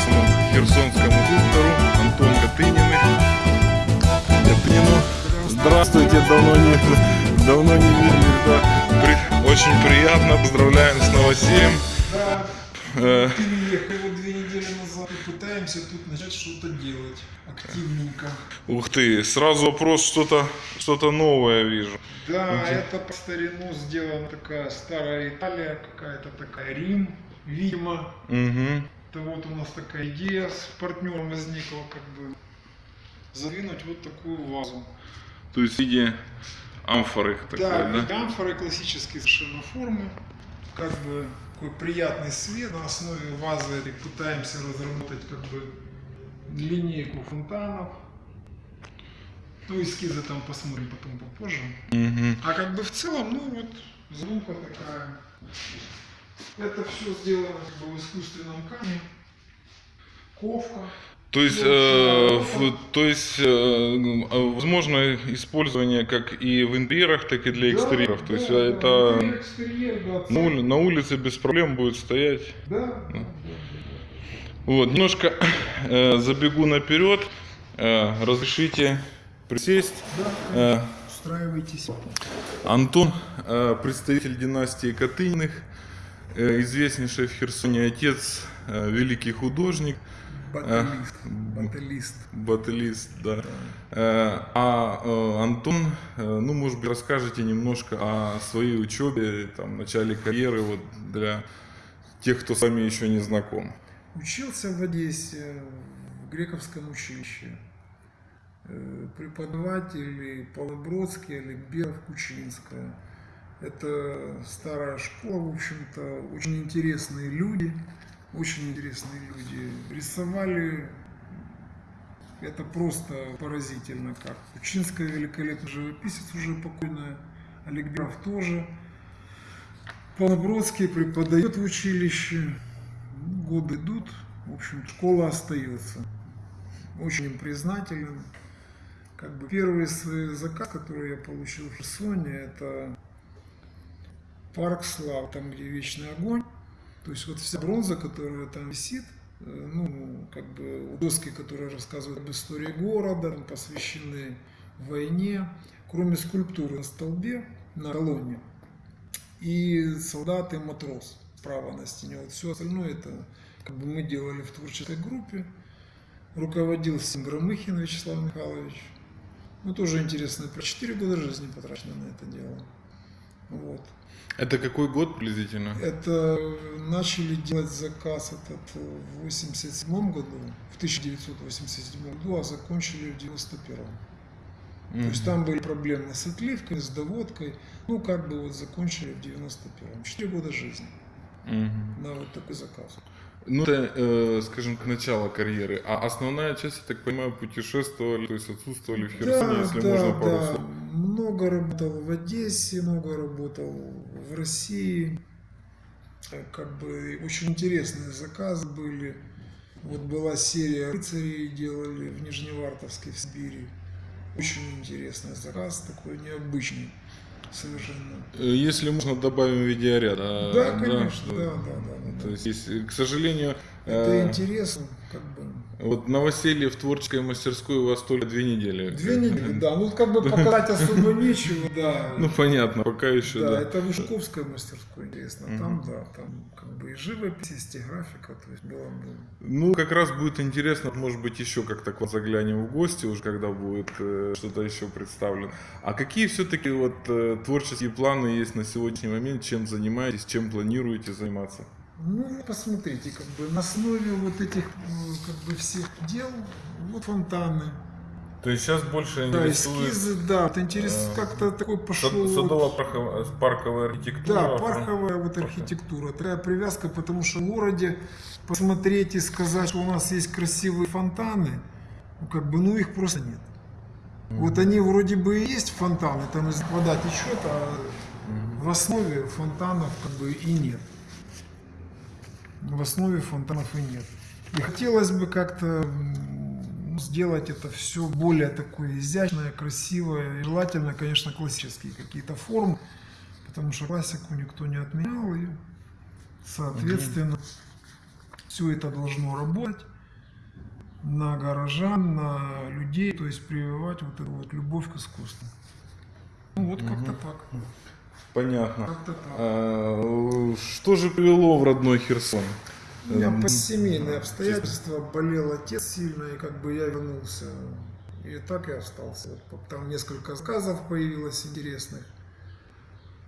херсонскому доктору Антон Катыниных. Катынину. Здравствуйте, давно не, давно не видели, да. При- очень приятно, поздравляем с новосельем. Да, Э, переехали вот две недели назад и пытаемся тут начать что-то делать активненько. Ух ты, сразу вопрос, что-то что новое вижу. Да, это по старину сделана такая старая Италия, какая-то такая Рим, видимо. Угу. Это вот у нас такая идея с партнером возникла, как бы задвинуть вот такую вазу. То есть в виде амфоры такой, Да, да? амфоры классические совершенно формы, как бы такой приятный свет. На основе вазы этой пытаемся разработать как бы линейку фонтанов. Ну, эскизы там посмотрим потом попозже. Мгм. А как бы в целом, ну вот, звука такая. Это все сделано как бы в искусственном камне. Ковка. То есть, э, в- то есть э, возможно использование как и в интерьерах, так и для экстерьеров. То есть Да, да, это интерьер, экстерьер, да, на, ули- на улице без проблем будет стоять. Да, да, да, да. Вот, немножко э, забегу наперед. Э, разрешите присесть. Э, Устраивайтесь. Антон, э, представитель династии Катыниных, известнейший в Херсоне отец, э, великий художник, Баталист. Э, Баталист. баталист, да. Э, А э, Антон, э, ну, может быть, расскажете немножко о своей учебе, там, начале карьеры, вот для тех, кто с вами еще не знаком. Учился в Одессе в грековском училище. Э, Преподаватели Полобродский, Олегберов, Кучинская. Это старая школа, в общем-то, очень интересные люди, очень интересные люди. Рисовали, это просто поразительно как. Кучинская великолепный живописец уже покойная, Олегберов тоже. Полобродский преподает в училище, годы идут, в общем, школа остается. Очень им признателен. Как бы первый свой заказ, который я получил в Херсоне, это парк слав, там, где вечный огонь. То есть вот вся бронза, которая там висит, э, ну, как бы доски, которые рассказывают об истории города, посвящены войне, кроме скульптуры на столбе, на колонне, и солдат и матрос справа на стене. Вот все остальное это как бы мы делали в творческой группе. Руководил Громыхин Вячеслав Михайлович. Ну, тоже интересно, про 4 года жизни потрачено на это дело. Вот. Это какой год приблизительно? Это начали делать заказ этот в 87 году, в 1987 году, а закончили в 91 То есть там были проблемы с отливкой, с доводкой. Ну, как бы вот закончили в 91-м. Четыре года жизни Мгм. на вот такой заказ. Ну, это, э, скажем, к началу карьеры. А основная часть, я так понимаю, путешествовали, то есть отсутствовали в Херсоне, если можно пару слов. Много работал в Одессе, много работал в России. Э, Как бы очень интересные заказы были. Вот была серия рыцарей, делали в Нижневартовске, в Сибири. Очень интересный заказ, такой необычный совершенно. Э, Если можно, добавим видеоряд. а, Да, конечно, да, да, да. да, То да. есть, есть, к сожалению, Это э, интересно, как бы. Вот новоселье в творческой мастерской у вас только две недели. Две недели, да. Ну, как бы показать особо нечего, да. Ну, понятно, пока еще, Да, да. это в мастерской интересно. Там, да, там как бы и живопись, есть и графика, то есть было бы. Ну, как раз будет интересно, может быть, еще как-то к вам заглянем в гости, уже когда будет э, что-то еще представлено. А какие все-таки вот э, творческие планы есть на сегодняшний момент, чем занимаетесь, чем планируете заниматься? Ну, посмотрите, как бы на основе вот этих м, как бы всех дел, вот фонтаны, То есть сейчас больше да, интересует эскизы, да, вот интерес э, как-то такой пошел. вот- садово-парковая архитектура. Да, парковая вот архитектура, такая привязка, потому что в городе посмотреть и сказать, что у нас есть красивые фонтаны, ну, как бы, ну их просто нет. Вот они вроде бы и есть фонтаны, там из вода течет, а в основе фонтанов как бы и нет. В основе фонтанов и нет. И хотелось бы как-то сделать это все более такое изящное, красивое. И желательно, конечно, классические какие-то формы, потому что классику никто не отменял. И, соответственно, все это должно работать. на горожан, на людей, то есть прививать вот эту вот любовь к искусству. Ну вот как-то так. Понятно. А, Что же привело в родной Херсон? Меня Эм, по семейные обстоятельства болел отец сильно, и как бы я вернулся. И так я остался. Там несколько заказов появилось интересных.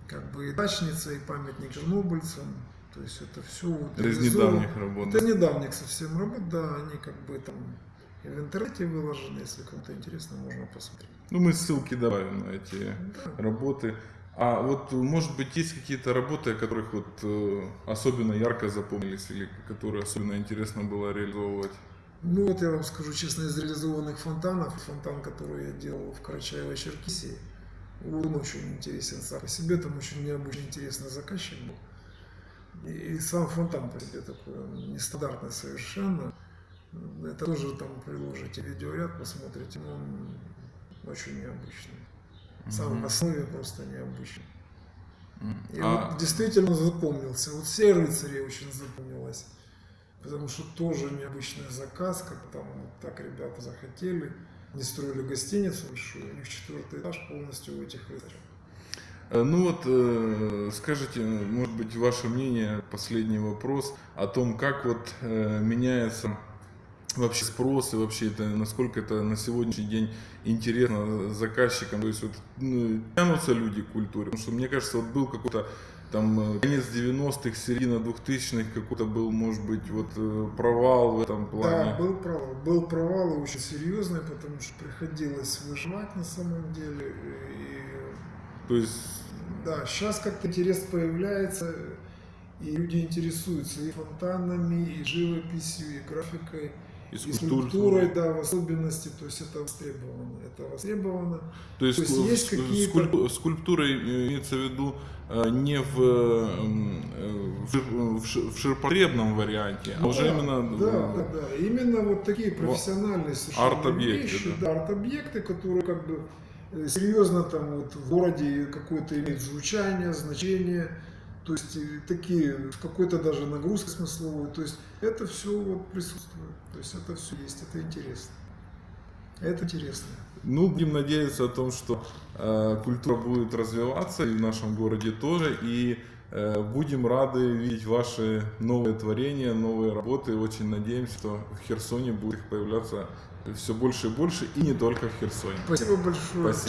Как бы и дачница, и памятник чернобыльцам. То есть это все вот из недавних работ. Это недавних совсем работ, да, они как бы там и в интернете выложены, если кому-то интересно, можно посмотреть. Ну, мы ссылки добавим на эти Да. работы. А вот, может быть, есть какие-то работы, о которых вот э, особенно ярко запомнились или которые особенно интересно было реализовывать? Ну вот я вам скажу честно, из реализованных фонтанов, фонтан, который я делал в Карачаево-Черкесии, он очень интересен сам по себе, там очень необычно интересный заказчик был. И, и сам фонтан по себе такой, он нестандартный совершенно. Это тоже там приложите видеоряд, посмотрите, он очень необычный. В основе просто необычный. М. И А, вот действительно запомнился. Вот все рыцари очень запомнилось. Потому что тоже необычный заказ, как там вот так ребята захотели. Не строили гостиницу большую, у них четвертый этаж полностью у этих рыцарей. э, ну вот, э, скажите, может быть, ваше мнение, последний вопрос о том, как вот э, меняется вообще спрос и вообще это, насколько это на сегодняшний день интересно заказчикам, то есть вот ну, тянутся люди к культуре, потому что мне кажется, вот был какой-то там э, конец 90-х, середина 2000-х, какой-то был, может быть, вот э, провал в этом плане. Да, был провал. Был провал и очень серьезный, потому что приходилось выживать на самом деле. И То есть, Да, сейчас как-то интерес появляется, и люди интересуются и фонтанами, и живописью, и графикой, и и скульптур- скульптурой, да, в особенности, то есть это востребовано, это востребовано. То есть, То есть есть какие-то- скульпту- скульптурой э, имеется в виду э, не в, э, э, в, в ши- в ширпотребном варианте, а уже Да, именно Да, э, да, да, именно вот такие профессиональные совершенно арт-объекты, вещи, да. да, арт-объекты, которые как бы э, серьезно там вот в городе какое-то имеют звучание, значение, то есть такие, какой-то даже нагрузкой смысловой, то есть это все вот присутствует, то есть это все есть, это интересно. Это интересно. Ну, будем надеяться о том, что э, культура будет развиваться и в нашем городе тоже, и э, будем рады видеть ваши новые творения, новые работы. Очень надеемся, что в Херсоне будет их появляться все больше и больше, и не только в Херсоне. Спасибо большое. Спасибо.